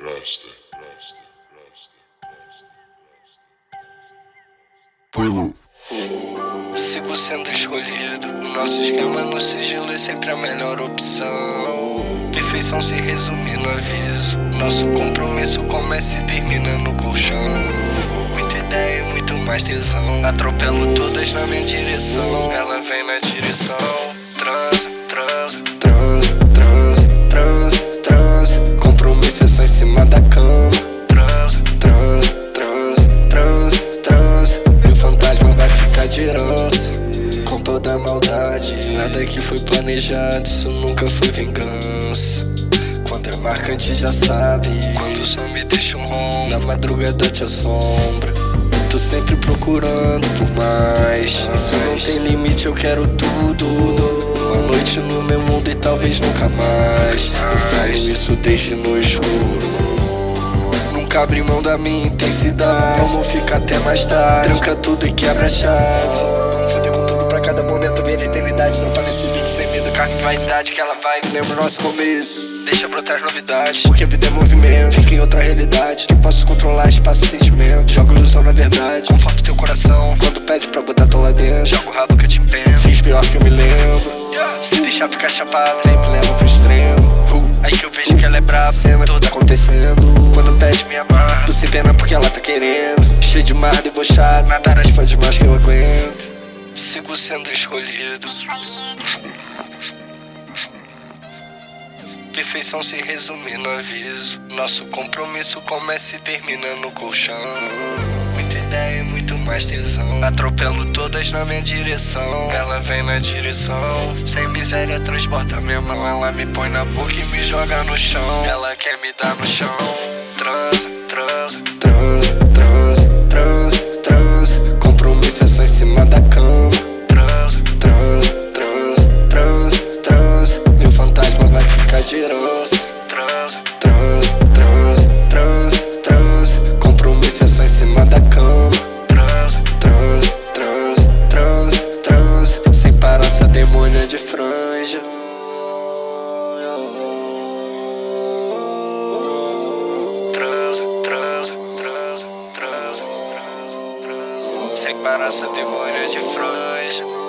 Rasta, Rasta, Rasta, Rasta, Rasta. Pelo. Sigo sendo escolhido. Nosso esquema no sigilo é sempre a melhor opção. Perfeição se resume no aviso. Nosso compromisso começa e termina no colchão. Muita ideia e muito mais tesão. Atropelo todas na minha direção. Ela vem na direção. Maldade. Nada que foi planejado, isso nunca foi vingança. Quando é marcante já sabe. Quando o som me deixa um rom, na madrugada te assombra. Tô sempre procurando por mais. Isso não tem limite, eu quero tudo. Uma noite no meu mundo e talvez nunca mais. Eu falo isso, deixe no escuro. Nunca abri mão da minha intensidade. Vamos ficar até mais tarde. Tranca tudo e quebra a chave. Vaidade. Que ela vai, lembra o nosso começo. Deixa brotar as novidades. Porque a vida é movimento. Fica em outra realidade. Que posso controlar espaço e sentimento. Joga ilusão na verdade. Conforta teu coração. Quando pede pra botar tô lá dentro. Joga o rabo que eu te empenho. Fiz pior que eu me lembro. Se deixar ficar chapado, sempre leva pro extremo. Uh, aí que eu vejo que ela é brava. Cena toda acontecendo. Quando pede minha barra, tu se pena porque ela tá querendo. Cheio de mar, debochado. Nadar as fãs demais que eu aguento. Sigo sendo escolhido. Perfeição se resume no aviso. Nosso compromisso começa e termina no colchão. Muita ideia e muito mais tesão. Atropelo todas na minha direção. Ela vem na direção. Sem miséria, transborda minha mão. Ela me põe na boca e me joga no chão. Ela quer me dar no chão. Transa, Sem parar, essa demônia de franja.